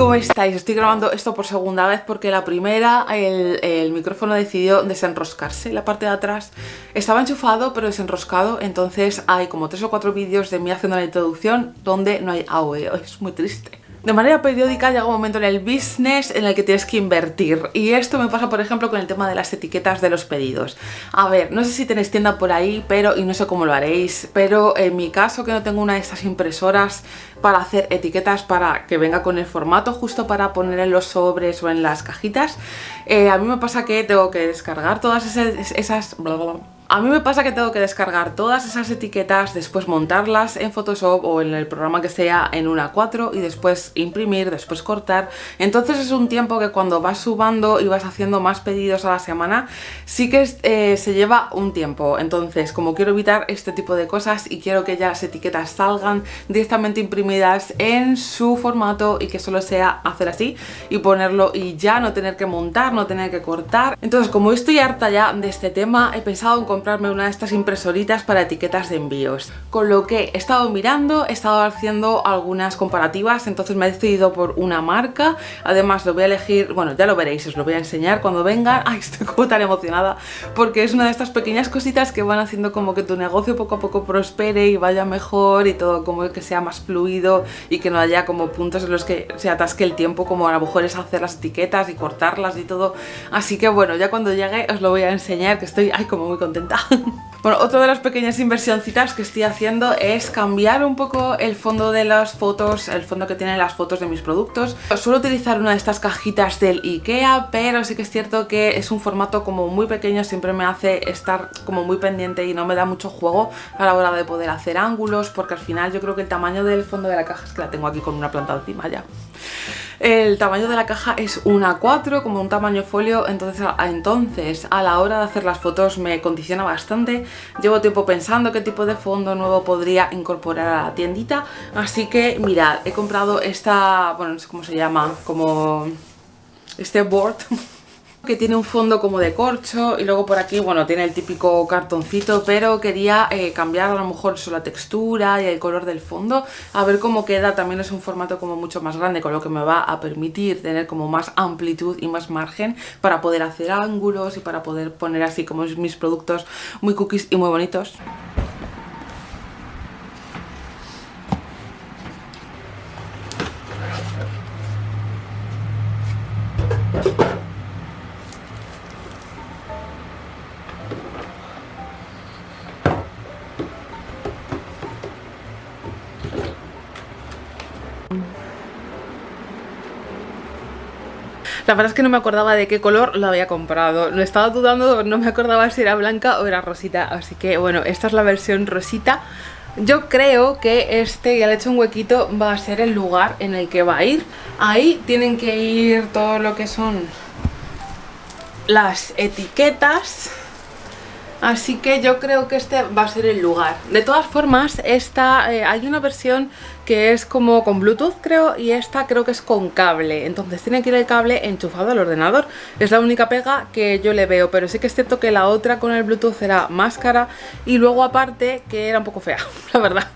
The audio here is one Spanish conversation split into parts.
¿cómo estáis? Estoy grabando esto por segunda vez porque la primera el, el, micrófono decidió desenroscarse La parte de atrás. Estaba enchufado pero desenroscado. Entonces hay como tres o cuatro vídeos de mí haciendo la introducción donde no hay audio. Es muy triste de manera periódica llega un momento en el business en el que tienes que invertir y esto me pasa por ejemplo con el tema de las etiquetas de los pedidos. A ver, no sé si tenéis tienda por ahí pero y no sé cómo lo haréis, pero en mi caso que no tengo una de estas impresoras para hacer etiquetas para que venga con el formato justo para poner en los sobres o en las cajitas, eh, a mí me pasa que tengo que descargar todas esas... esas a mí me pasa que tengo que descargar todas esas etiquetas, después montarlas en Photoshop o en el programa que sea en una 4 y después imprimir, después cortar. Entonces es un tiempo que cuando vas subando y vas haciendo más pedidos a la semana, sí que eh, se lleva un tiempo. Entonces, como quiero evitar este tipo de cosas y quiero que ya las etiquetas salgan directamente imprimidas en su formato y que solo sea hacer así y ponerlo y ya no tener que montar, no tener que cortar. Entonces, como estoy harta ya de este tema, he pensado en comprarme una de estas impresoritas para etiquetas de envíos. Con lo que he estado mirando, he estado haciendo algunas comparativas, entonces me he decidido por una marca. Además lo voy a elegir, bueno ya lo veréis, os lo voy a enseñar cuando vengan. Ay, estoy como tan emocionada porque es una de estas pequeñas cositas que van haciendo como que tu negocio poco a poco prospere y vaya mejor y todo como que sea más fluido y que no haya como puntos en los que se atasque el tiempo como a lo mejor es hacer las etiquetas y cortarlas y todo. Así que bueno, ya cuando llegue os lo voy a enseñar que estoy ay, como muy contenta 감사합니다. Bueno, otra de las pequeñas inversioncitas que estoy haciendo es cambiar un poco el fondo de las fotos, el fondo que tienen las fotos de mis productos. Suelo utilizar una de estas cajitas del Ikea, pero sí que es cierto que es un formato como muy pequeño, siempre me hace estar como muy pendiente y no me da mucho juego a la hora de poder hacer ángulos, porque al final yo creo que el tamaño del fondo de la caja es que la tengo aquí con una planta encima ya. El tamaño de la caja es una 4, como un tamaño folio, entonces a, entonces a la hora de hacer las fotos me condiciona bastante. Llevo tiempo pensando qué tipo de fondo nuevo podría incorporar a la tiendita, así que mirad, he comprado esta, bueno no sé cómo se llama, como este board que tiene un fondo como de corcho y luego por aquí, bueno, tiene el típico cartoncito, pero quería eh, cambiar a lo mejor eso, la textura y el color del fondo, a ver cómo queda, también es un formato como mucho más grande, con lo que me va a permitir tener como más amplitud y más margen para poder hacer ángulos y para poder poner así como mis productos muy cookies y muy bonitos. La verdad es que no me acordaba de qué color lo había comprado. Lo estaba dudando, no me acordaba si era blanca o era rosita. Así que bueno, esta es la versión rosita. Yo creo que este, ya le he hecho un huequito, va a ser el lugar en el que va a ir. Ahí tienen que ir todo lo que son las etiquetas Así que yo creo que este va a ser el lugar. De todas formas, esta eh, hay una versión que es como con Bluetooth creo y esta creo que es con cable. Entonces tiene que ir el cable enchufado al ordenador. Es la única pega que yo le veo, pero sí que es cierto que la otra con el Bluetooth era más cara y luego aparte que era un poco fea, la verdad.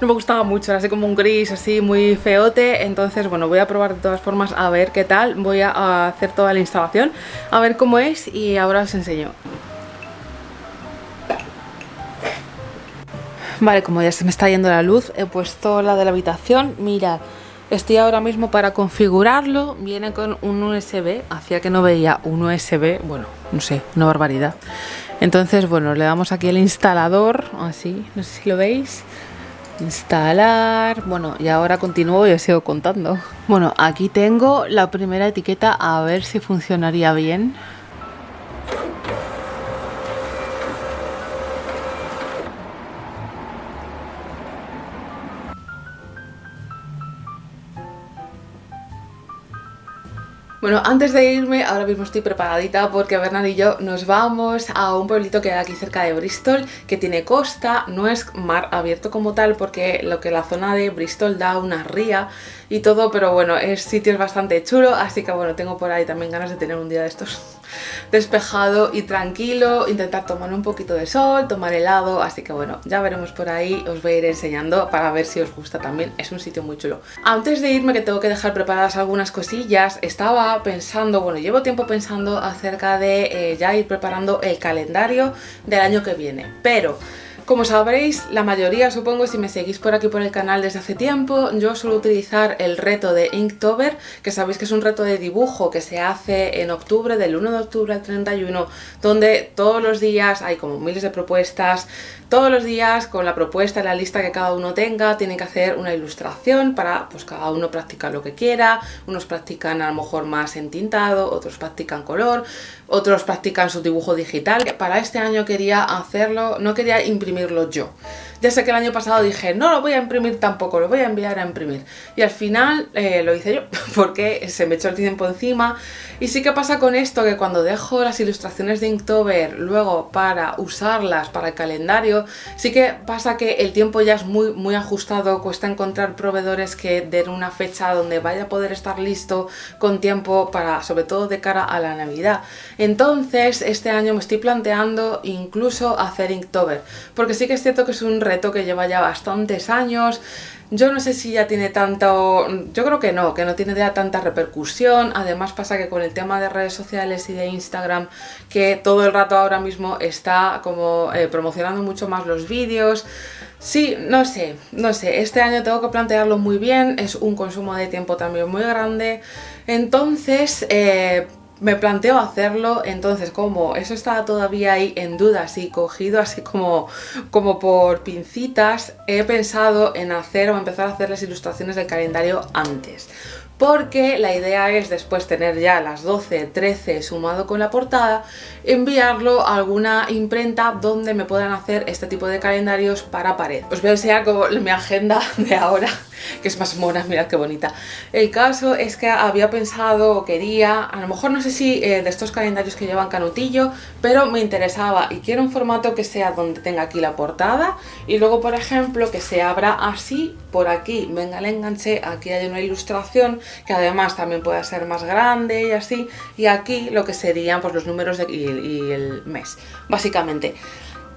No me gustaba mucho, era así como un gris así muy feote. Entonces bueno, voy a probar de todas formas a ver qué tal. Voy a hacer toda la instalación, a ver cómo es y ahora os enseño. Vale, como ya se me está yendo la luz, he puesto la de la habitación. Mira, estoy ahora mismo para configurarlo. Viene con un USB. Hacía que no veía un USB. Bueno, no sé, una barbaridad. Entonces, bueno, le damos aquí el instalador. Así, no sé si lo veis. Instalar. Bueno, y ahora continúo y os sigo contando. Bueno, aquí tengo la primera etiqueta. A ver si funcionaría bien. Bueno, antes de irme, ahora mismo estoy preparadita porque Bernard y yo nos vamos a un pueblito que hay aquí cerca de Bristol, que tiene costa, no es mar abierto como tal porque lo que la zona de Bristol da una ría y todo, pero bueno, es sitio es bastante chulo, así que bueno, tengo por ahí también ganas de tener un día de estos despejado y tranquilo, intentar tomar un poquito de sol, tomar helado, así que bueno, ya veremos por ahí, os voy a ir enseñando para ver si os gusta también, es un sitio muy chulo. Antes de irme que tengo que dejar preparadas algunas cosillas, estaba pensando, bueno, llevo tiempo pensando acerca de eh, ya ir preparando el calendario del año que viene, pero... Como sabréis, la mayoría, supongo, si me seguís por aquí por el canal desde hace tiempo, yo suelo utilizar el reto de Inktober, que sabéis que es un reto de dibujo que se hace en octubre, del 1 de octubre al 31, donde todos los días hay como miles de propuestas, todos los días con la propuesta, la lista que cada uno tenga, tienen que hacer una ilustración para pues cada uno practicar lo que quiera, unos practican a lo mejor más en tintado, otros practican color, otros practican su dibujo digital. Para este año quería hacerlo, no quería imprimirlo yo. Ya sé que el año pasado dije, no lo voy a imprimir tampoco, lo voy a enviar a imprimir. Y al final eh, lo hice yo, porque se me echó el tiempo encima. Y sí que pasa con esto, que cuando dejo las ilustraciones de Inktober luego para usarlas para el calendario, sí que pasa que el tiempo ya es muy, muy ajustado, cuesta encontrar proveedores que den una fecha donde vaya a poder estar listo con tiempo para, sobre todo de cara a la Navidad. Entonces, este año me estoy planteando incluso hacer Inktober, porque sí que es cierto que es un que lleva ya bastantes años. Yo no sé si ya tiene tanto... Yo creo que no, que no tiene ya tanta repercusión. Además pasa que con el tema de redes sociales y de Instagram, que todo el rato ahora mismo está como eh, promocionando mucho más los vídeos. Sí, no sé, no sé, este año tengo que plantearlo muy bien, es un consumo de tiempo también muy grande, entonces eh, me planteo hacerlo, entonces como eso estaba todavía ahí en duda, así cogido así como, como por pincitas, he pensado en hacer o empezar a hacer las ilustraciones del calendario antes porque la idea es después tener ya las 12, 13 sumado con la portada, enviarlo a alguna imprenta donde me puedan hacer este tipo de calendarios para pared. Os voy a enseñar como mi agenda de ahora que es más mona, mirad qué bonita. El caso es que había pensado o quería, a lo mejor no sé si eh, de estos calendarios que llevan canutillo, pero me interesaba y quiero un formato que sea donde tenga aquí la portada y luego por ejemplo que se abra así, por aquí venga el enganche, aquí hay una ilustración que además también pueda ser más grande y así, y aquí lo que serían pues los números y el mes, básicamente.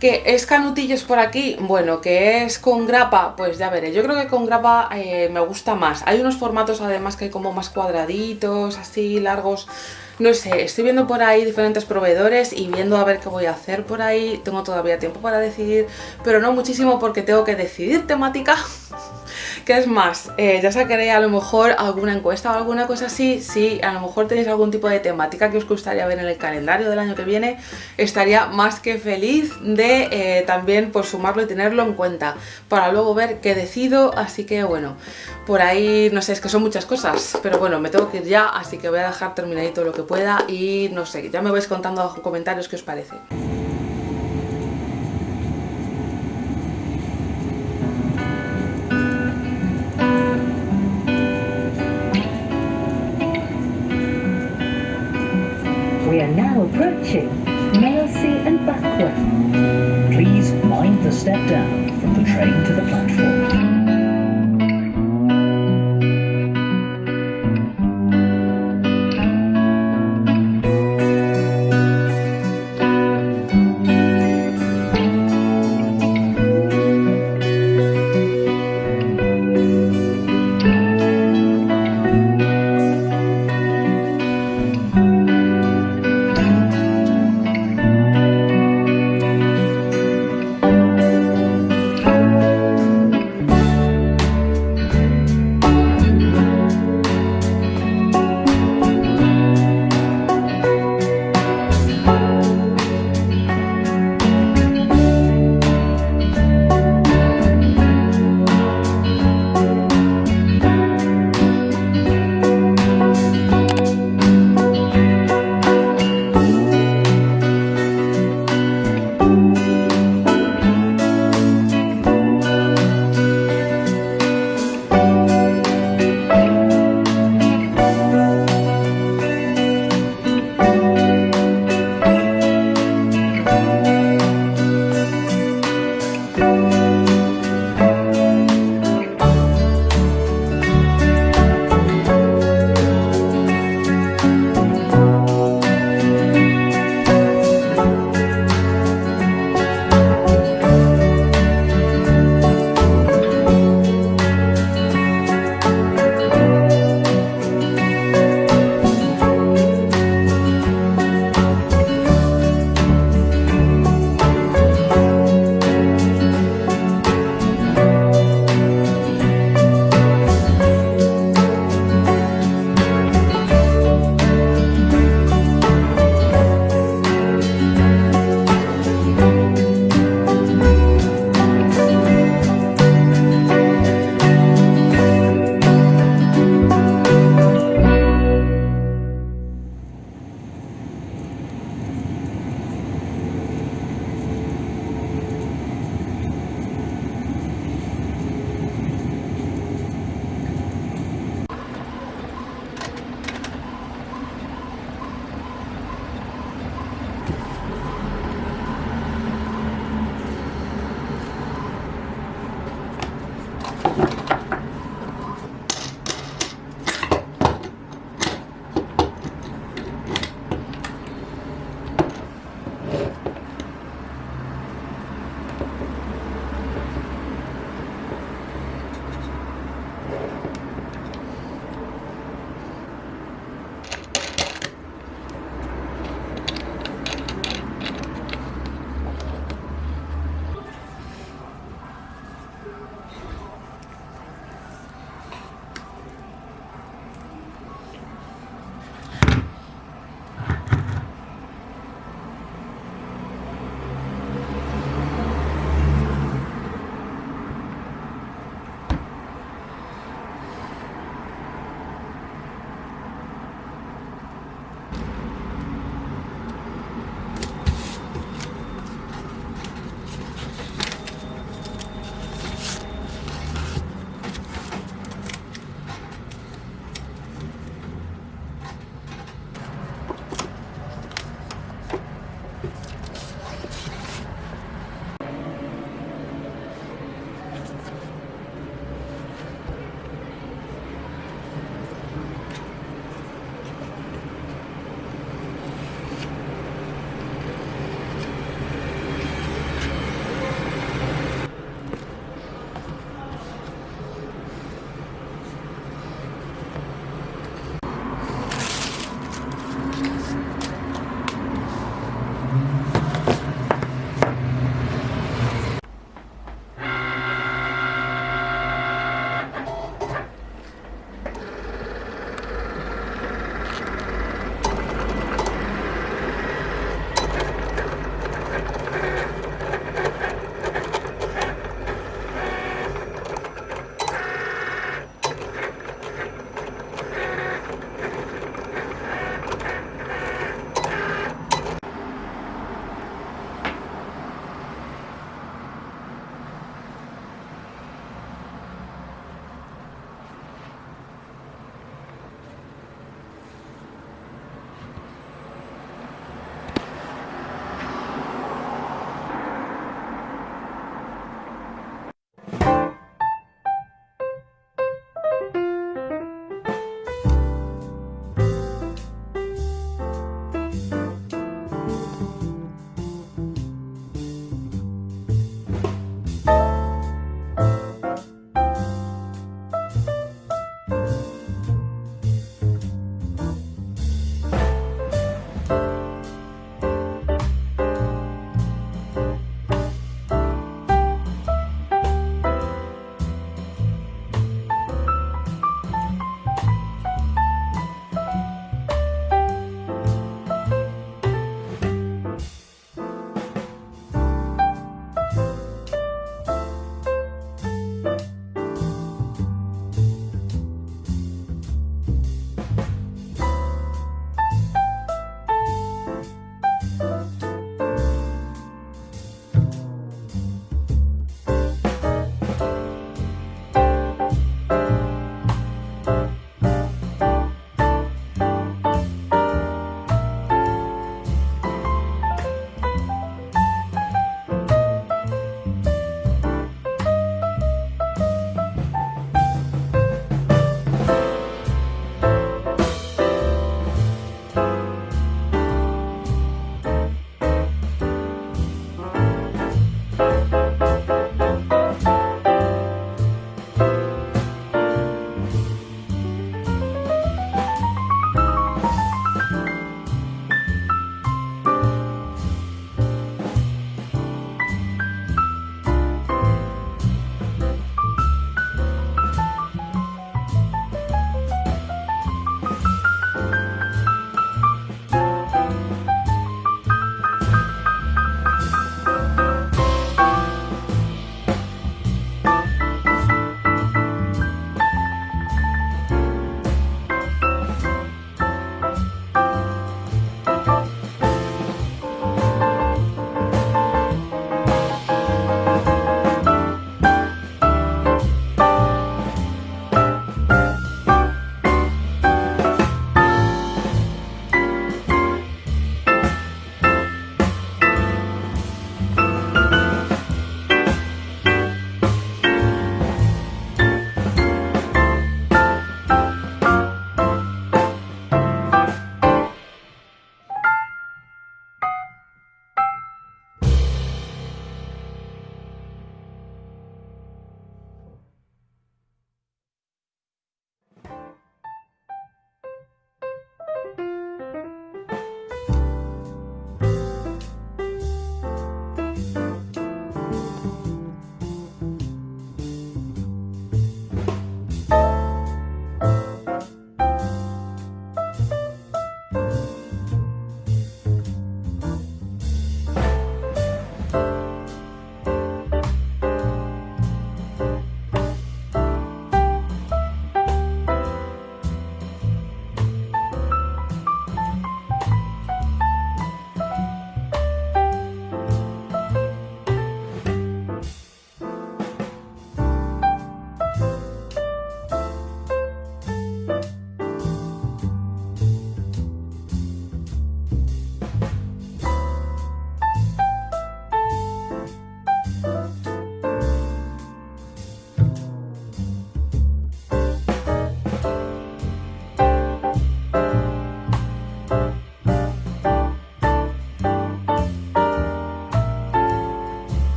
¿Que es canutillos por aquí? Bueno, que es con grapa, pues ya veré. Yo creo que con grapa eh, me gusta más. Hay unos formatos además que hay como más cuadraditos, así, largos. No sé, estoy viendo por ahí diferentes proveedores y viendo a ver qué voy a hacer por ahí. Tengo todavía tiempo para decidir, pero no muchísimo porque tengo que decidir temática ¿Qué es más? Eh, ya sacaré a lo mejor alguna encuesta o alguna cosa así. Si a lo mejor tenéis algún tipo de temática que os gustaría ver en el calendario del año que viene, estaría más que feliz de eh, también pues, sumarlo y tenerlo en cuenta para luego ver qué decido. Así que bueno, por ahí, no sé, es que son muchas cosas, pero bueno, me tengo que ir ya, así que voy a dejar terminadito lo que pueda y no sé, ya me vais contando en comentarios qué os parece.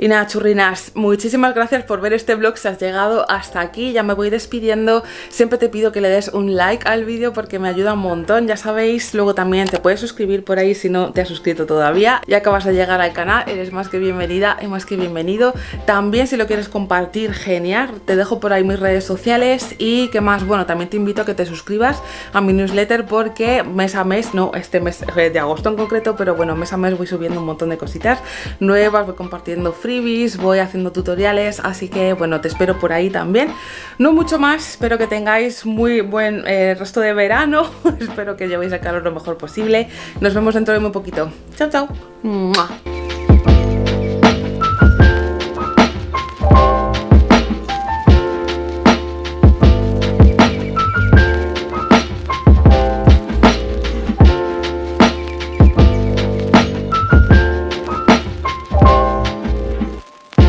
Y nada, churrinas, muchísimas gracias por ver este vlog si has llegado hasta aquí, ya me voy despidiendo, siempre te pido que le des un like al vídeo porque me ayuda un montón, ya sabéis, luego también te puedes suscribir por ahí si no te has suscrito todavía, ya acabas de llegar al canal, eres más que bienvenida y más que bienvenido, también si lo quieres compartir, genial, te dejo por ahí mis redes sociales y que más, bueno, también te invito a que te suscribas a mi newsletter porque mes a mes, no este mes eh, de agosto en concreto, pero bueno, mes a mes voy subiendo un montón de cositas nuevas, voy compartiendo voy haciendo tutoriales, así que bueno, te espero por ahí también. No mucho más, espero que tengáis muy buen eh, resto de verano, espero que llevéis el calor lo mejor posible. Nos vemos dentro de muy poquito. Chao, chao.